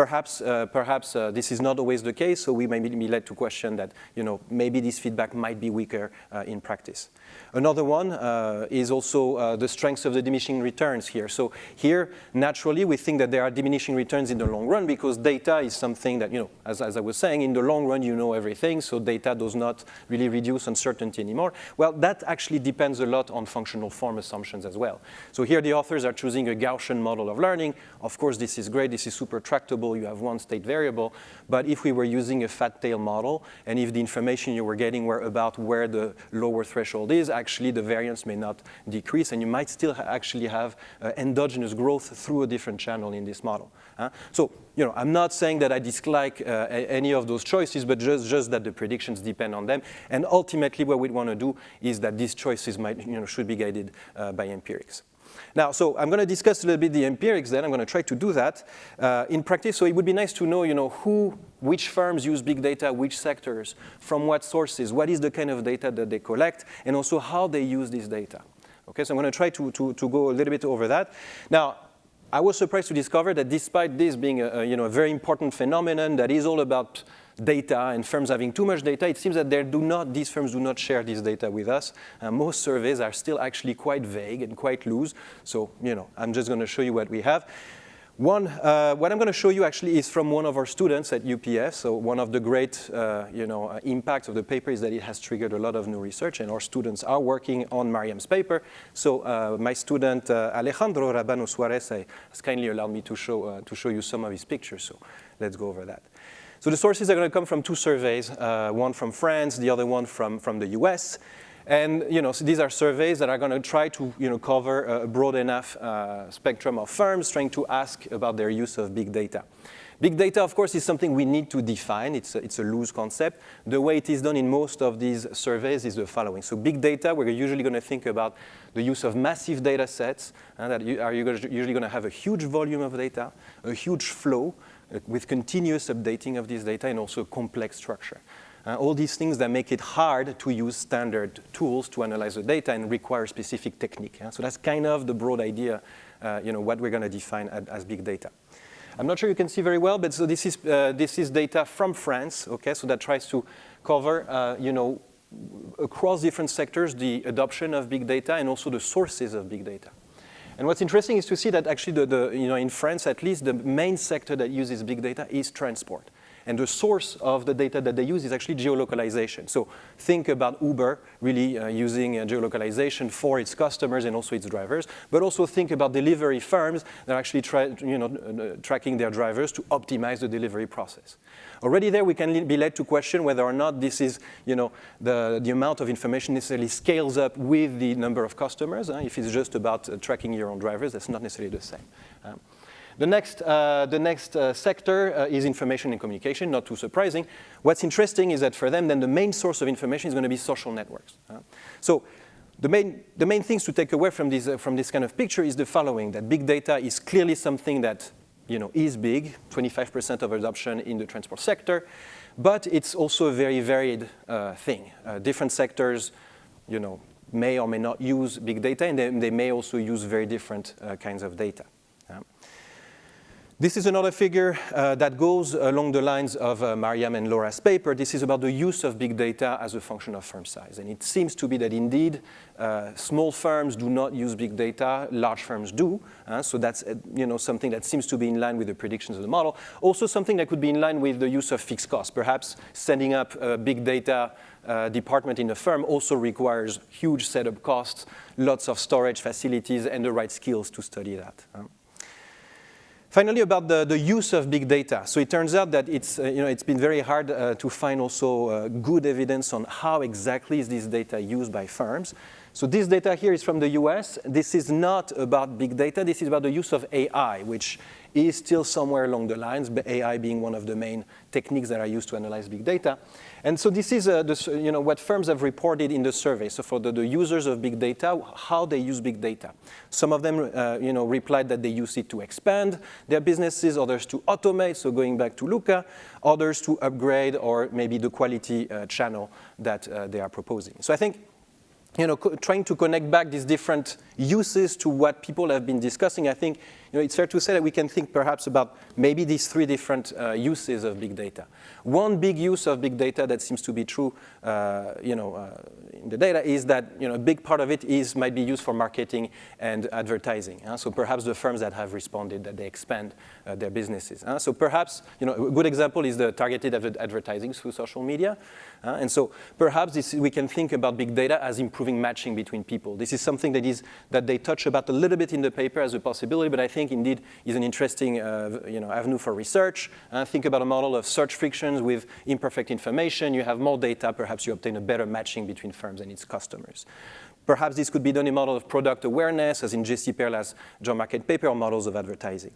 Perhaps, uh, perhaps uh, this is not always the case, so we may be led to question that you know, maybe this feedback might be weaker uh, in practice. Another one uh, is also uh, the strength of the diminishing returns here. So here, naturally, we think that there are diminishing returns in the long run because data is something that, you know, as, as I was saying, in the long run, you know everything, so data does not really reduce uncertainty anymore. Well, that actually depends a lot on functional form assumptions as well. So here the authors are choosing a Gaussian model of learning. Of course, this is great. This is super tractable you have one state variable. But if we were using a fat tail model, and if the information you were getting were about where the lower threshold is, actually the variance may not decrease, and you might still ha actually have uh, endogenous growth through a different channel in this model. Uh, so, you know, I'm not saying that I dislike uh, any of those choices, but just, just that the predictions depend on them. And ultimately, what we want to do is that these choices might, you know, should be guided uh, by empirics. Now, so I'm going to discuss a little bit the empirics then. I'm going to try to do that uh, in practice. So it would be nice to know, you know, who, which firms use big data, which sectors, from what sources, what is the kind of data that they collect, and also how they use this data. Okay, so I'm going to try to, to, to go a little bit over that. Now, I was surprised to discover that despite this being a, a, you know, a very important phenomenon that is all about data and firms having too much data, it seems that they do not, these firms do not share this data with us. Uh, most surveys are still actually quite vague and quite loose. So, you know, I'm just going to show you what we have. One, uh, what I'm going to show you actually is from one of our students at UPF. So one of the great, uh, you know, uh, impacts of the paper is that it has triggered a lot of new research, and our students are working on Maryam's paper. So uh, my student uh, Alejandro Rabano Suarez has kindly allowed me to show uh, to show you some of his pictures. So let's go over that. So the sources are going to come from two surveys, uh, one from France, the other one from, from the US. And you know, so these are surveys that are going to try to you know, cover a broad enough uh, spectrum of firms trying to ask about their use of big data. Big data, of course, is something we need to define. It's a, it's a loose concept. The way it is done in most of these surveys is the following. So big data, we're usually going to think about the use of massive data sets uh, that you, are usually going to have a huge volume of data, a huge flow, with continuous updating of this data and also complex structure. Uh, all these things that make it hard to use standard tools to analyze the data and require specific technique. Yeah? So that's kind of the broad idea, uh, you know, what we're going to define as, as, big data. I'm not sure you can see very well, but so this is, uh, this is data from France, okay, so that tries to cover, uh, you know, across different sectors, the adoption of big data and also the sources of big data. And what's interesting is to see that actually, the, the, you know, in France at least, the main sector that uses big data is transport. And the source of the data that they use is actually geolocalization. So think about Uber really uh, using uh, geolocalization for its customers and also its drivers, but also think about delivery firms that are actually you know, uh, tracking their drivers to optimize the delivery process. Already there we can be led to question whether or not this is, you know, the, the amount of information necessarily scales up with the number of customers. Uh, if it's just about uh, tracking your own drivers, that's not necessarily the same. The next, uh, the next uh, sector uh, is information and communication, not too surprising. What's interesting is that for them, then the main source of information is going to be social networks. so the main, the main things to take away from this, uh, from this kind of picture is the following, that big data is clearly something that you know, is big, 25% of adoption in the transport sector, but it's also a very varied uh, thing. Uh, different sectors, you know, may or may not use big data, and they, they may also use very different kinds of data. This is another figure uh, that goes along the lines of uh, Maryam and Laura's paper. This is about the use of big data as a function of firm size. And it seems to be that indeed, uh, small firms do not use big data, large firms do. Uh, so that's uh, you know, something that seems to be in line with the predictions of the model. Also something that could be in line with the use of fixed costs. Perhaps setting up a big data uh, department in a firm also requires huge setup costs, lots of storage facilities, and the right skills to study that. Finally, about the, the use of big data. So it turns out that it's, uh, you know, it's been very hard uh, to find also uh, good evidence on how exactly is this data used by firms. So this data here is from the US. This is not about big data. This is about the use of AI, which is still somewhere along the lines, AI being one of the main techniques that are used to analyze big data. And so this is uh, you know, what firms have reported in the survey. So for the, the users of big data, how they use big data. Some of them uh, you know, replied that they use it to expand their businesses, others to automate, so going back to Luca, others to upgrade or maybe the quality uh, channel that uh, they are proposing. So I think you know, trying to connect back these different uses to what people have been discussing, I think you know, it's fair to say that we can think perhaps about maybe these three different uh, uses of big data. One big use of big data that seems to be true uh, you know, uh, in the data is that you know, a big part of it is, might be used for marketing and advertising. So perhaps the firms that have responded that they expand uh, their businesses. So perhaps you know, a good example is the targeted advertising through social media. and so perhaps this, we can think about big data as improving improving matching between people. This is something that, is, that they touch about a little bit in the paper as a possibility, but I think indeed is an interesting uh, you know, avenue for research. Uh, think about a model of search frictions with imperfect information. You have more data, perhaps you obtain a better matching between firms and its customers. Perhaps this could be done in a model of product awareness, as in Jesse Perla's job market paper, or models of advertising.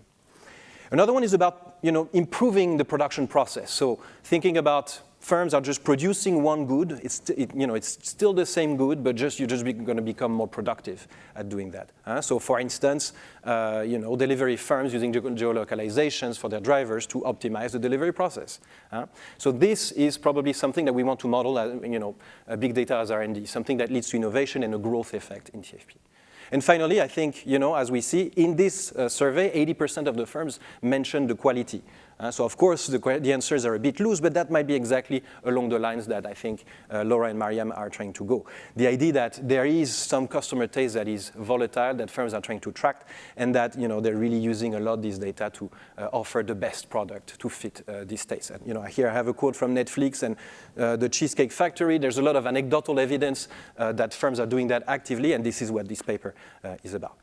Another one is about you know, improving the production process. So thinking about firms are just producing one good. It's, it, you know, it's still the same good, but just you're just going to become more productive at doing that. Uh, so for instance, uh, you know, delivery firms using ge geolocalizations for their drivers to optimize the delivery process. Uh, so this is probably something that we want to model, as, you know, big data as R&D, something that leads to innovation and a growth effect in TFP. And finally, I think, you know, as we see in this uh, survey, 80% of the firms mentioned the quality. Uh, so of course, the, the, answers are a bit loose, but that might be exactly along the lines that I think uh, Laura and Maryam are trying to go. The idea that there is some customer taste that is volatile, that firms are trying to track, and that you know, they're really using a lot of this data to uh, offer the best product to fit uh, this taste. And you know, here I have a quote from Netflix and uh, the Cheesecake Factory. There's a lot of anecdotal evidence uh, that firms are doing that actively, and this is what this paper is about.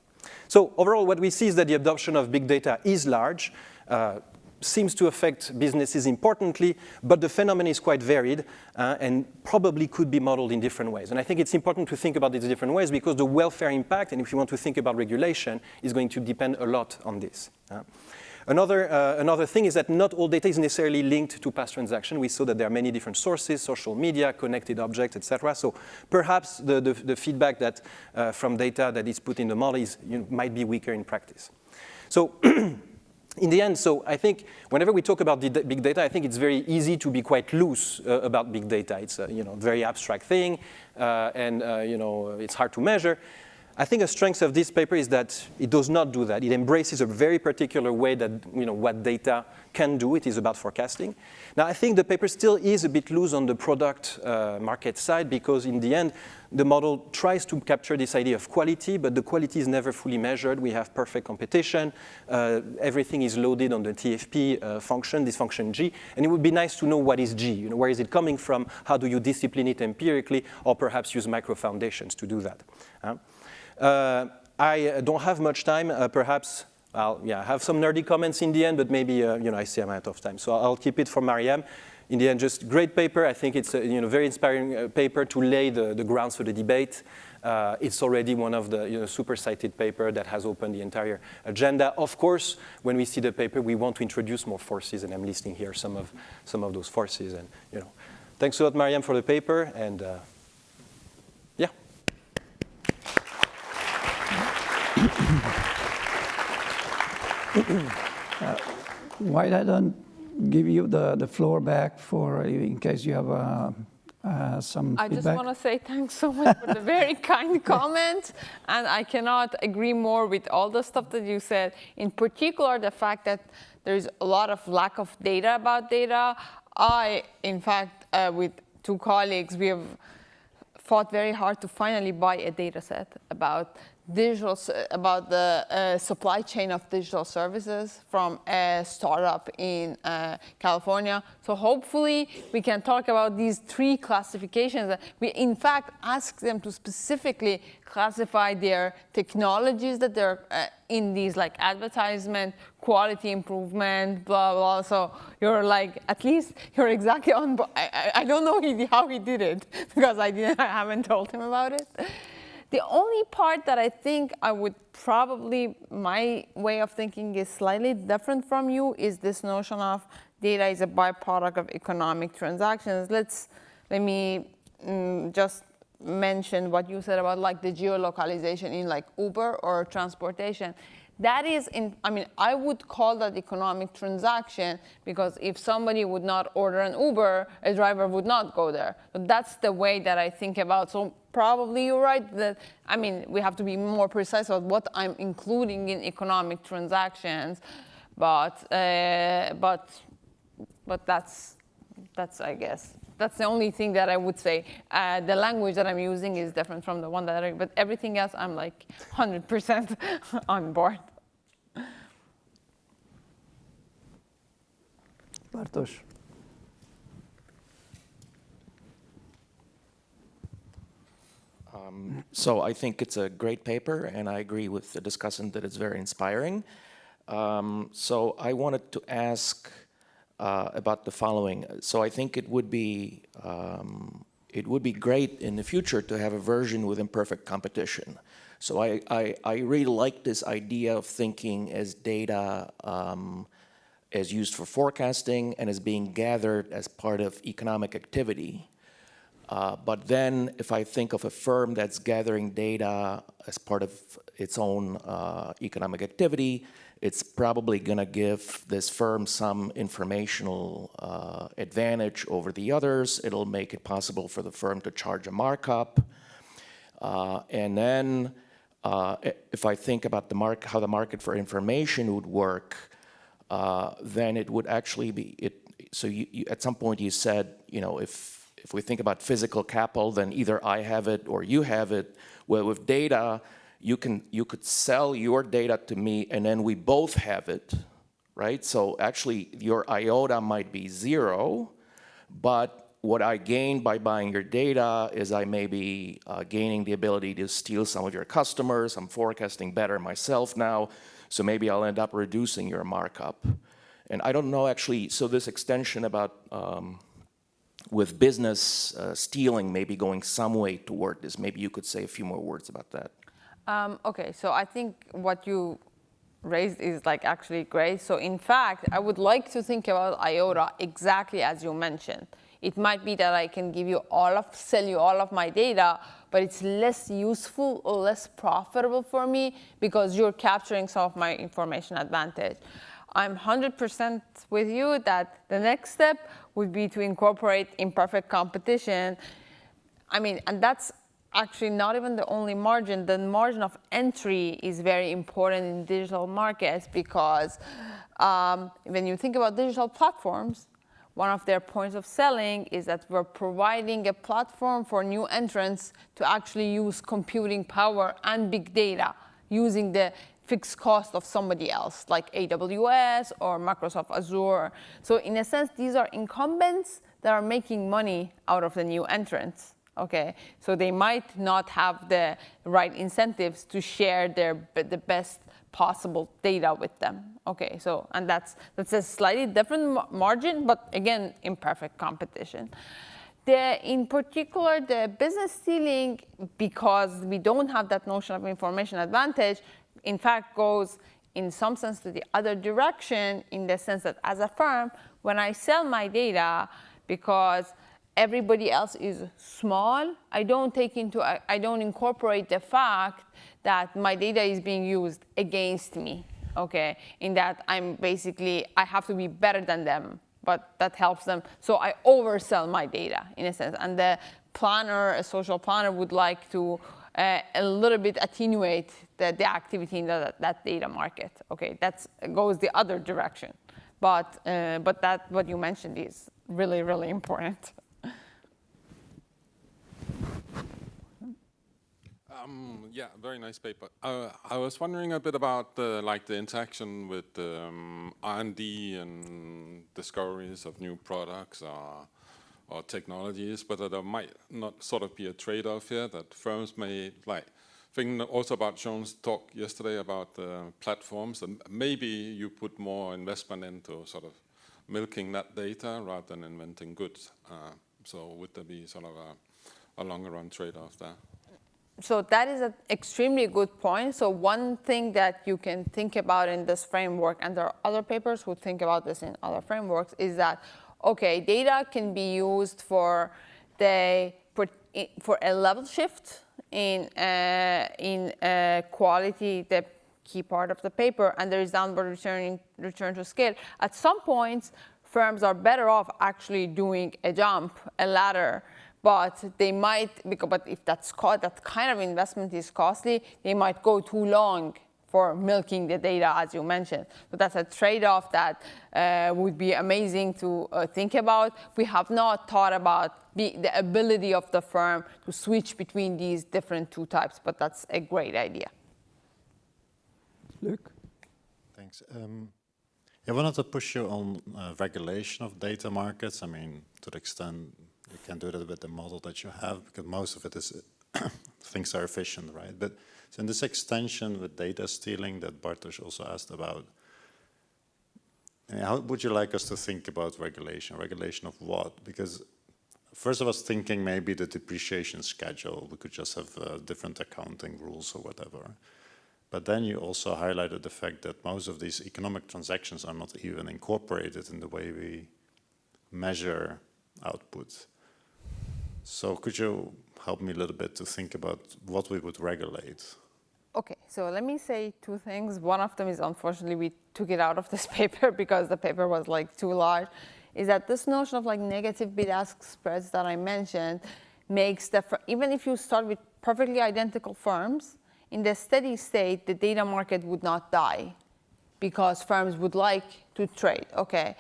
So overall, what we see is that the adoption of big data is large. Uh, seems to affect businesses importantly, but the phenomenon is quite varied uh, and probably could be modeled in different ways. And I think it's important to think about these different ways because the welfare impact, and if you want to think about regulation, is going to depend a lot on this. Uh, Another, uh, another thing is that not all data is necessarily linked to past transaction. We saw that there are many different sources, social media, connected objects, etc. So perhaps the, the, the feedback that, uh, from data that is put in the model is, you know, might be weaker in practice. So in the end, so I think whenever we talk about big data, I think it's very easy to be quite loose uh, about big data. It's a you know, very abstract thing, uh, and uh, you know, it's hard to measure. I think a strength of this paper is that it does not do that. It embraces a very particular way that you know, what data can do. It is about forecasting. Now, I think the paper still is a bit loose on the product uh, market side because in the end, the model tries to capture this idea of quality, but the quality is never fully measured. We have perfect competition. Uh, everything is loaded on the TFP uh, function, this function G, and it would be nice to know what is G. You know, where is it coming from? How do you discipline it empirically, or perhaps use micro foundations to do that? Uh, I don't have much time. Uh, perhaps I'll yeah, have some nerdy comments in the end, but maybe uh, you know, I see I'm out of time. So I'll keep it for Maryam. In the end, just great paper. I think it's a you know, very inspiring uh, paper to lay the, the grounds for the debate. Uh, it's already one of the you know, super cited paper that has opened the entire agenda. Of course, when we see the paper, we want to introduce more forces, and I'm listing here some of, some of those forces. And you know, thanks a lot, Maryam, for the paper, and uh, yeah. Uh, why I don't give you the, the floor back for in case you have uh, uh, some I feedback. just want to say thanks so much for the very kind comment. And I cannot agree more with all the stuff that you said. In particular, the fact that there's a lot of lack of data about data. I, in fact, uh, with two colleagues, we have fought very hard to finally buy a data set about digital about the uh, supply chain of digital services from a startup in uh, California. So hopefully we can talk about these three classifications. We in fact ask them to specifically classify their technologies that they're uh, in these like advertisement, quality improvement, blah, blah. So you're like, at least you're exactly on, I, I don't know how he did it because I, didn't, I haven't told him about it. The only part that I think I would probably, my way of thinking is slightly different from you is this notion of data is a byproduct of economic transactions. Let's, let me mm, just mention what you said about like the geolocalization in like Uber or transportation. That is, in, I mean, I would call that economic transaction because if somebody would not order an Uber, a driver would not go there. So that's the way that I think about. So probably you're right that, I mean, we have to be more precise about what I'm including in economic transactions, but, uh, but, but that's, that's, I guess, that's the only thing that I would say. Uh, the language that I'm using is different from the one that I, but everything else I'm like 100% on board. Bartosz. Um, so I think it's a great paper, and I agree with the discussant that it's very inspiring. Um, so I wanted to ask uh, about the following. So I think it would be um, it would be great in the future to have a version with imperfect competition. So I, I, I really like this idea of thinking as data um, as used for forecasting and as being gathered as part of economic activity. Uh, but then if I think of a firm that's gathering data as part of its own uh, economic activity, it's probably going to give this firm some informational uh, advantage over the others. It'll make it possible for the firm to charge a markup. Uh, and then uh, if I think about the mark, how the market for information would work, then it would actually be, it, so you, you, at some point you said, you know, if if we think about physical capital, then either I have it or you have it. Well, with data, you can you could sell your data to me, and then we both have it, right? So actually, your iota might be zero, but what I gain by buying your data is I may be uh, gaining the ability to steal some of your customers. I'm forecasting better myself now, so maybe I'll end up reducing your markup. And I don't know actually, so this extension about um, with business uh, stealing maybe going some way toward this. Maybe you could say a few more words about that. Um, okay, so I think what you raised is like actually great. So in fact, I would like to think about IOTA exactly as you mentioned. It might be that I can give you all of, sell you all of my data, but it's less useful or less profitable for me because you're capturing some of my information advantage. I'm 100% with you that the next step would be to incorporate imperfect competition. I mean, and that's actually not even the only margin. The margin of entry is very important in digital markets because um, when you think about digital platforms, one of their points of selling is that we're providing a platform for new entrants to actually use computing power and big data using the fixed cost of somebody else, like AWS or Microsoft Azure. So in a sense, these are incumbents that are making money out of the new entrants. Okay, so they might not have the right incentives to share their the best possible data with them. Okay, so and that's that's a slightly different margin, but again, imperfect competition. The, in particular, the business stealing, because we don't have that notion of information advantage, in fact, goes in some sense to the other direction in the sense that as a firm, when I sell my data, because everybody else is small, I don't take into, I, don't incorporate the fact that my data is being used against me, okay? In that I'm basically, I have to be better than them, but that helps them. So I oversell my data in a sense. And the planner, a social planner would like to uh, a little bit attenuate the, the activity in the, that data market. Okay, that goes the other direction. But, uh, but that, what you mentioned is really, really important. Um, yeah, very nice paper. Uh, I was wondering a bit about the, like the interaction with um, R&D and discoveries of new products or or technologies, but there might not sort of be a trade-off here that firms may like. Thinking also about Sean's talk yesterday about uh, platforms, and maybe you put more investment into sort of milking that data rather than inventing goods. Uh, so would there be sort of a, a longer run trade-off there? So that is an extremely good point. So one thing that you can think about in this framework, and there are other papers who think about this in other frameworks, is that okay, data can be used for the for a level shift in uh, in uh, quality, the key part of the paper, and there is downward returning return to scale. At some points, firms are better off actually doing a jump, a ladder, but they might, but if that's that kind of investment is costly, they might go too long for milking the data, as you mentioned. So that's a trade-off that uh, would be amazing to uh, think about. We have not thought about the, the, ability of the firm to switch between these different two types, but that's a great idea. Luke? Thanks. Um, I wanted to push you on uh, regulation of data markets. I mean, to the extent you can do that with the model that you have, because most of it is things are efficient, right? But so in this extension with data stealing that Bartosz also asked about, how would you like us to think about regulation? Regulation of what? Because first I was thinking maybe the depreciation schedule, we could just have uh, different accounting rules or whatever. But then you also highlighted the fact that most of these economic transactions are not even incorporated in the way we measure output. So could you help me a little bit to think about what we would regulate? Okay, so let me say two things. One of them is unfortunately we took it out of this paper because the paper was like too large. Is that this notion of like negative bid-ask spreads that I mentioned makes the even if you start with perfectly identical firms, in the steady state, the data market would not die because firms would like to trade, okay?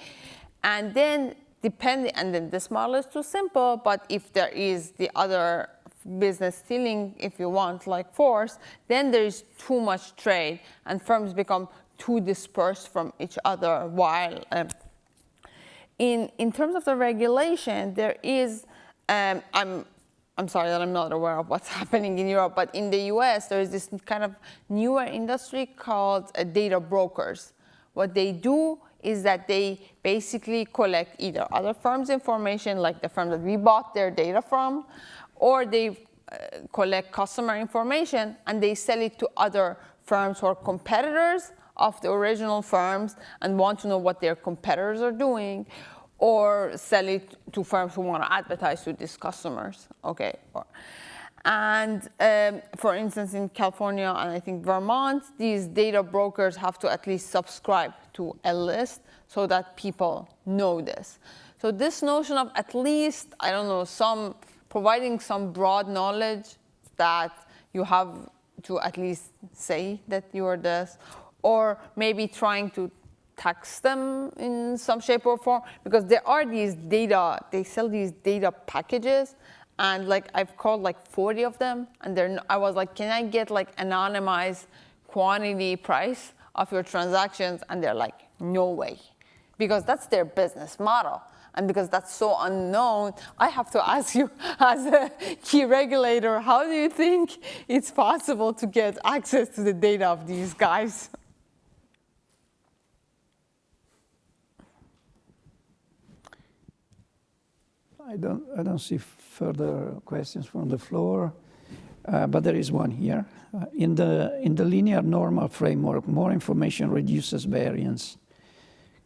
And then depending, and then this model is too simple, but if there is the other business stealing, if you want, like force, then there is too much trade and firms become too dispersed from each other while um, in, in terms of the regulation, there is, um, I'm I'm sorry that I'm not aware of what's happening in Europe, but in the US, there is this kind of newer industry called uh, data brokers. What they do is that they basically collect either other firms' information, like the firm that we bought their data from, or they uh, collect customer information and they sell it to other firms or competitors of the original firms and want to know what their competitors are doing, or sell it to firms who want to advertise to these customers. Okay. And um, for instance, in California and I think Vermont, these data brokers have to at least subscribe to a list so that people know this. So this notion of at least, I don't know, some providing some broad knowledge that you have to at least say that you are this, or maybe trying to tax them in some shape or form because there are these data, they sell these data packages and like I've called like 40 of them and they're, I was like, can I get like anonymized quantity price of your transactions? And they're like, no way, because that's their business model. And because that's so unknown, I have to ask you as a key regulator, how do you think it's possible to get access to the data of these guys? I don't, I don't see further questions from the floor, uh, but there is one here. Uh, in, the, in the linear normal framework, more information reduces variance.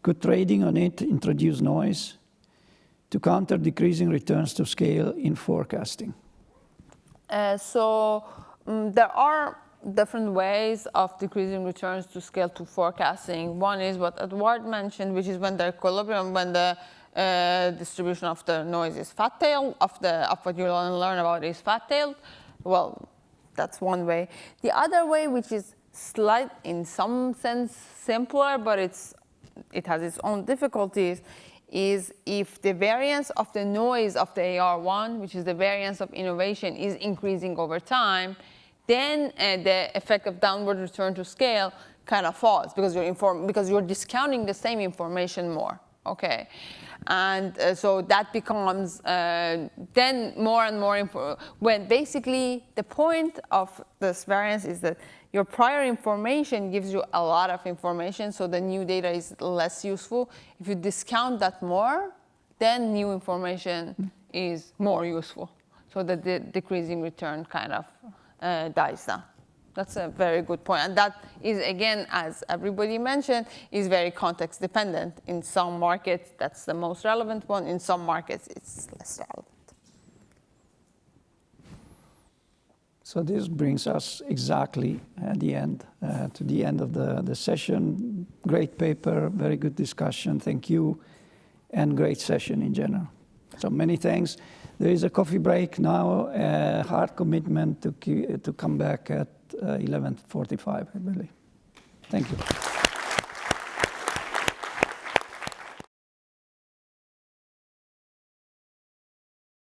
Could trading on it introduce noise to counter decreasing returns to scale in forecasting? Uh, so um, there are different ways of decreasing returns to scale to forecasting. One is what Edouard mentioned, which is when the equilibrium, when the uh, distribution of the noise is fat-tailed, of, the, of what you learn about is fat-tailed. Well, that's one way. The other way, which is slight in some sense simpler, but it's, it has its own difficulties, is if the variance of the noise of the AR1, which is the variance of innovation, is increasing over time, then uh, the effect of downward return to scale kind of falls because you're, inform because you're discounting the same information more. Okay. And uh, so that becomes uh, then more and more important. When basically the point of this variance is that your prior information gives you a lot of information, so the new data is less useful. If you discount that more, then new information is more useful. So the de decreasing return kind of uh, dies down. That's a very good point. And that is, again, as everybody mentioned, is very context dependent. In some markets, that's the most relevant one. In some markets, it's less relevant. So this brings us exactly at the end, uh, to the end of the, the session. Great paper, very good discussion, thank you, and great session in general. So many thanks. There is a coffee break now, a hard commitment to, to come back at uh, 11.45, I believe. Thank you.